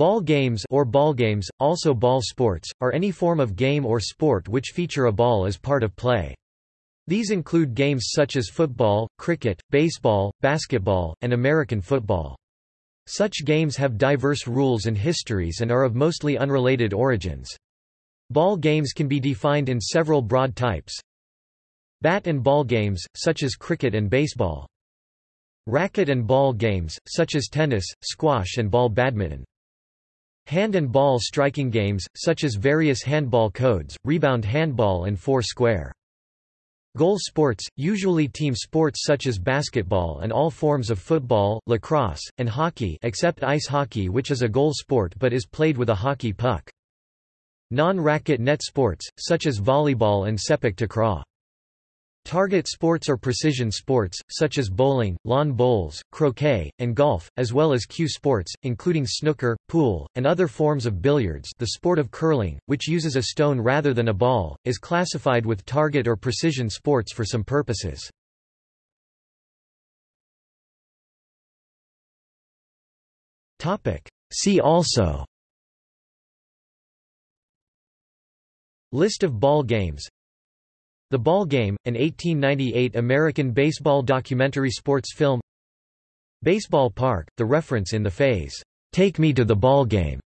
Ball games or ball games, also ball sports, are any form of game or sport which feature a ball as part of play. These include games such as football, cricket, baseball, basketball, and American football. Such games have diverse rules and histories and are of mostly unrelated origins. Ball games can be defined in several broad types. Bat and ball games, such as cricket and baseball. Racket and ball games, such as tennis, squash and ball badminton. Hand and ball striking games, such as various handball codes, rebound handball and four square. Goal sports, usually team sports such as basketball and all forms of football, lacrosse, and hockey except ice hockey which is a goal sport but is played with a hockey puck. Non-racket net sports, such as volleyball and sepak takraw. Target sports or precision sports, such as bowling, lawn bowls, croquet, and golf, as well as cue sports, including snooker, pool, and other forms of billiards the sport of curling, which uses a stone rather than a ball, is classified with target or precision sports for some purposes. See also List of ball games the Ball Game, an 1898 American baseball documentary sports film. Baseball Park, the reference in the phase, "'Take Me to the Ball Game'